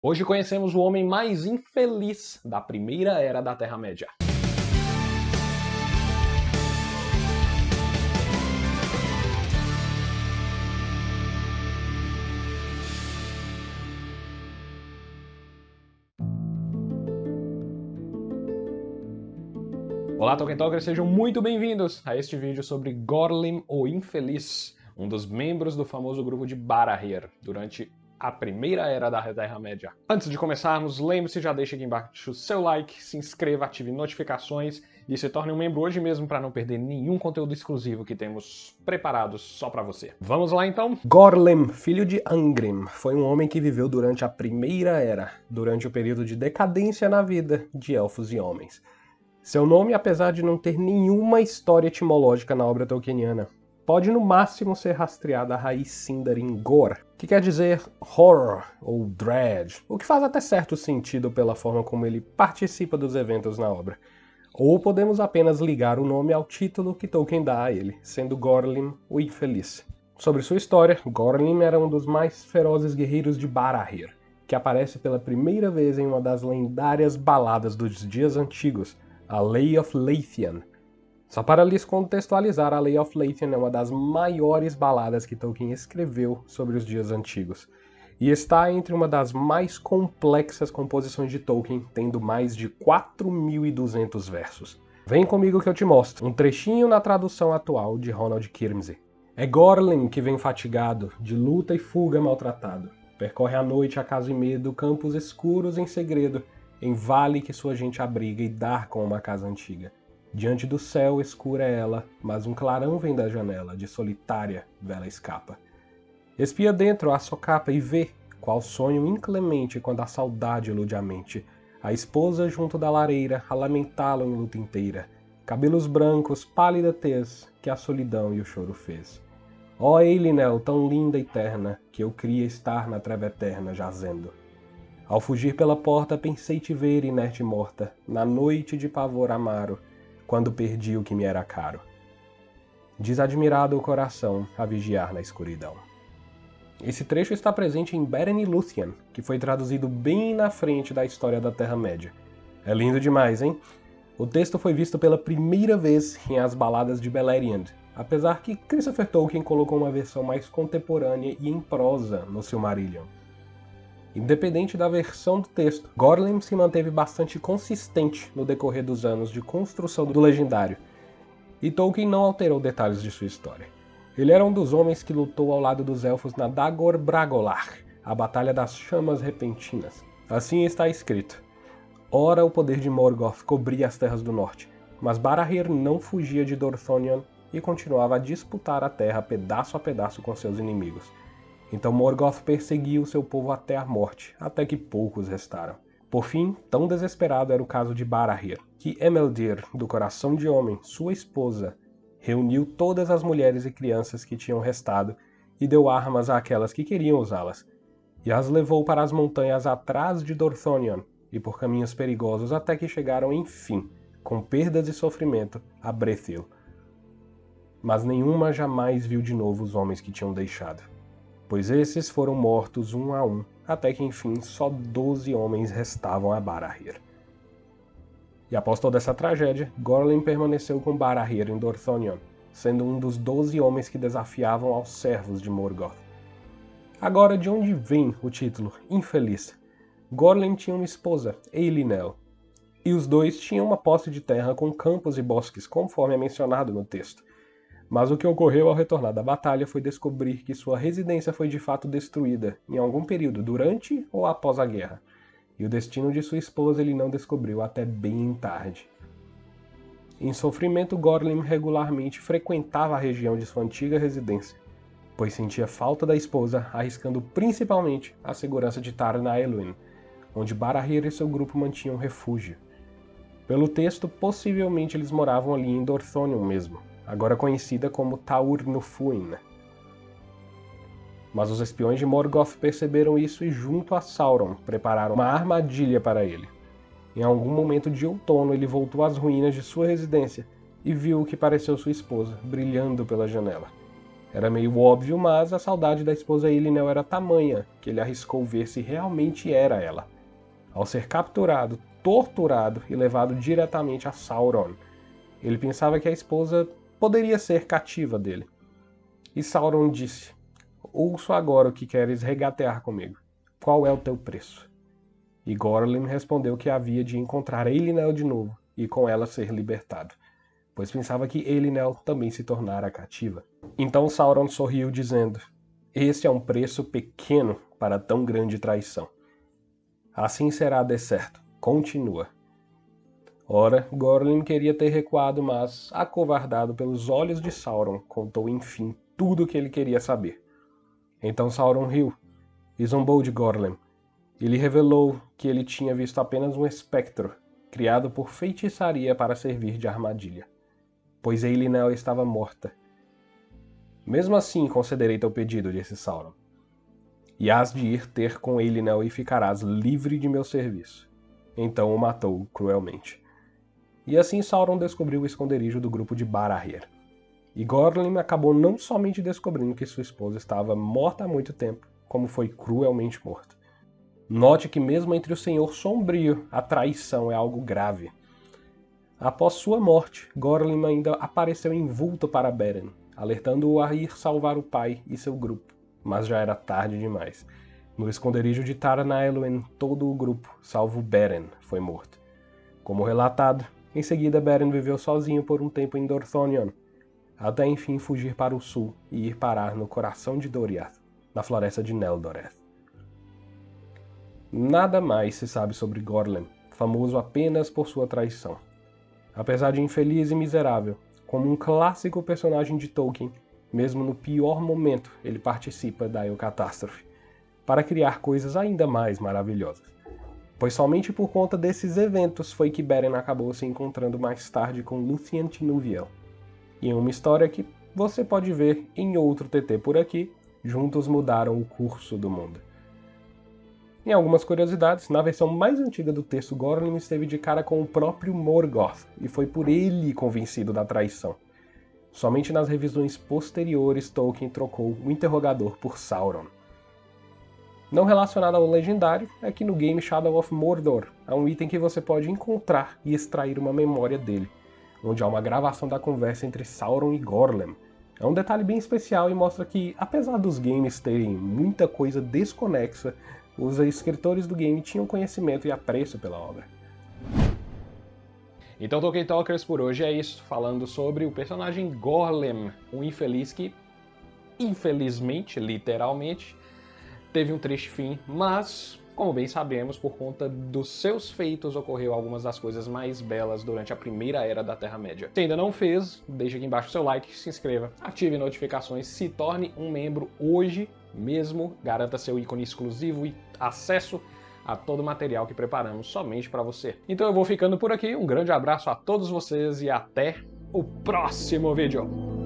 Hoje conhecemos o homem mais infeliz da primeira era da Terra-média. Olá Tolkien Talkers, sejam muito bem-vindos a este vídeo sobre Gorlim, o Infeliz, um dos membros do famoso grupo de Barahir, durante a primeira era da Terra-média. Antes de começarmos, lembre-se, já deixa aqui embaixo o seu like, se inscreva, ative notificações e se torne um membro hoje mesmo para não perder nenhum conteúdo exclusivo que temos preparados só para você. Vamos lá então? Gorlim, filho de Angrim, foi um homem que viveu durante a Primeira Era, durante o período de decadência na vida de elfos e homens. Seu nome, apesar de não ter nenhuma história etimológica na obra tolkieniana, pode no máximo ser rastreada a raiz Sindarin Gor, que quer dizer horror ou dread, o que faz até certo sentido pela forma como ele participa dos eventos na obra. Ou podemos apenas ligar o nome ao título que Tolkien dá a ele, sendo Gorlim o Infeliz. Sobre sua história, Gorlim era um dos mais ferozes guerreiros de Barahir, que aparece pela primeira vez em uma das lendárias baladas dos dias antigos, a Lay of Leithian, só para lhes contextualizar, a Lay of Leithian é uma das maiores baladas que Tolkien escreveu sobre os dias antigos, e está entre uma das mais complexas composições de Tolkien, tendo mais de 4.200 versos. Vem comigo que eu te mostro, um trechinho na tradução atual de Ronald Kirmsey. É Gorlin que vem fatigado, de luta e fuga maltratado. Percorre a noite acaso e medo, campos escuros em segredo, em vale que sua gente abriga e dar com uma casa antiga. Diante do céu escura é ela, mas um clarão vem da janela, de solitária vela escapa. Espia dentro a socapa e vê, qual sonho inclemente quando a saudade ilude a mente, a esposa junto da lareira a lamentá-lo em luta inteira, cabelos brancos, pálida tez, que a solidão e o choro fez. Ó oh, Eilinel, tão linda e terna, que eu queria estar na treva eterna jazendo. Ao fugir pela porta pensei te ver inerte e morta, na noite de pavor amaro, quando perdi o que me era caro. Desadmirado o coração a vigiar na escuridão. Esse trecho está presente em Beren e Luthien, que foi traduzido bem na frente da história da Terra-média. É lindo demais, hein? O texto foi visto pela primeira vez em As Baladas de Beleriand, apesar que Christopher Tolkien colocou uma versão mais contemporânea e em prosa no Silmarillion. Independente da versão do texto, Gorlim se manteve bastante consistente no decorrer dos anos de construção do legendário, e Tolkien não alterou detalhes de sua história. Ele era um dos homens que lutou ao lado dos elfos na Dagor Bragolar, a Batalha das Chamas Repentinas. Assim está escrito. Ora o poder de Morgoth cobria as terras do norte, mas Barahir não fugia de Dorthonion e continuava a disputar a terra pedaço a pedaço com seus inimigos. Então Morgoth perseguiu seu povo até a morte, até que poucos restaram. Por fim, tão desesperado era o caso de Barahir, que Emeldir, do coração de homem, sua esposa, reuniu todas as mulheres e crianças que tinham restado e deu armas àquelas que queriam usá-las, e as levou para as montanhas atrás de Dorthonion e por caminhos perigosos até que chegaram, enfim, com perdas e sofrimento, a Brethil. Mas nenhuma jamais viu de novo os homens que tinham deixado pois esses foram mortos um a um, até que enfim só doze homens restavam a Barahir. E após toda essa tragédia, Gorlin permaneceu com Barahir em Dorthonion, sendo um dos doze homens que desafiavam aos servos de Morgoth. Agora, de onde vem o título Infeliz? Gorlin tinha uma esposa, Eilinel, e os dois tinham uma posse de terra com campos e bosques, conforme é mencionado no texto. Mas o que ocorreu ao retornar da batalha foi descobrir que sua residência foi de fato destruída, em algum período durante ou após a guerra, e o destino de sua esposa ele não descobriu até bem tarde. Em sofrimento, Gorlim regularmente frequentava a região de sua antiga residência, pois sentia falta da esposa, arriscando principalmente a segurança de Tarna Elwyn, onde Barahir e seu grupo mantinham refúgio. Pelo texto, possivelmente eles moravam ali em Dorthonion mesmo, agora conhecida como Taur Nufuin. Mas os espiões de Morgoth perceberam isso e junto a Sauron prepararam uma armadilha para ele. Em algum momento de outono ele voltou às ruínas de sua residência e viu o que pareceu sua esposa, brilhando pela janela. Era meio óbvio, mas a saudade da esposa Elinel era tamanha que ele arriscou ver se realmente era ela. Ao ser capturado, torturado e levado diretamente a Sauron, ele pensava que a esposa poderia ser cativa dele. E Sauron disse: Ouço agora o que queres regatear comigo. Qual é o teu preço? E Gorlim respondeu que havia de encontrar Elinel de novo e com ela ser libertado, pois pensava que Elinel também se tornara cativa. Então Sauron sorriu, dizendo: Este é um preço pequeno para tão grande traição. Assim será de certo. Continua. Ora, Gorlim queria ter recuado, mas, acovardado pelos olhos de Sauron, contou enfim tudo o que ele queria saber. Então Sauron riu e zombou de Gorlim. E lhe revelou que ele tinha visto apenas um espectro, criado por feitiçaria para servir de armadilha. Pois Eilinel estava morta. Mesmo assim concederei teu pedido, disse Sauron. E has de ir ter com Eilinel e ficarás livre de meu serviço. Então o matou cruelmente. E assim Sauron descobriu o esconderijo do grupo de Barahir. E Gorlim acabou não somente descobrindo que sua esposa estava morta há muito tempo, como foi cruelmente morta. Note que mesmo entre o Senhor Sombrio, a traição é algo grave. Após sua morte, Gorlim ainda apareceu envolto para Beren, alertando-o a ir salvar o pai e seu grupo, mas já era tarde demais. No esconderijo de Tara todo o grupo, salvo Beren, foi morto. Como relatado, em seguida Beren viveu sozinho por um tempo em Dorthonion, até enfim fugir para o sul e ir parar no coração de Doriath, na floresta de Neldoreth. Nada mais se sabe sobre Gorlem, famoso apenas por sua traição. Apesar de infeliz e miserável, como um clássico personagem de Tolkien, mesmo no pior momento ele participa da Eucatástrofe, para criar coisas ainda mais maravilhosas. Pois somente por conta desses eventos foi que Beren acabou se encontrando mais tarde com Luthien Tinuviel, e em uma história que você pode ver em outro TT por aqui, juntos mudaram o curso do mundo. Em algumas curiosidades, na versão mais antiga do texto, Gorlim esteve de cara com o próprio Morgoth, e foi por ele convencido da traição. Somente nas revisões posteriores Tolkien trocou o interrogador por Sauron. Não relacionado ao legendário, é que no game Shadow of Mordor há um item que você pode encontrar e extrair uma memória dele onde há uma gravação da conversa entre Sauron e Gorlem. É um detalhe bem especial e mostra que, apesar dos games terem muita coisa desconexa, os escritores do game tinham conhecimento e apreço pela obra. Então, Tolkien Talkers, por hoje é isso, falando sobre o personagem Gorlem, um infeliz que, infelizmente, literalmente, teve um triste fim, mas como bem sabemos, por conta dos seus feitos ocorreu algumas das coisas mais belas durante a primeira era da Terra-média. Se ainda não fez, deixe aqui embaixo seu like, se inscreva, ative notificações, se torne um membro hoje mesmo, garanta seu ícone exclusivo e acesso a todo o material que preparamos somente para você. Então eu vou ficando por aqui, um grande abraço a todos vocês e até o próximo vídeo!